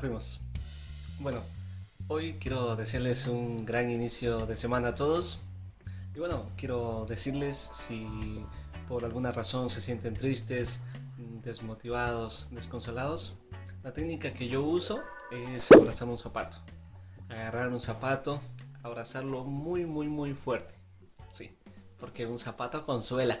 Primos. Bueno, hoy quiero desearles un gran inicio de semana a todos. Y bueno, quiero decirles si por alguna razón se sienten tristes, desmotivados, desconsolados, la técnica que yo uso es abrazar un zapato. Agarrar un zapato, abrazarlo muy muy muy fuerte. Sí, porque un zapato consuela.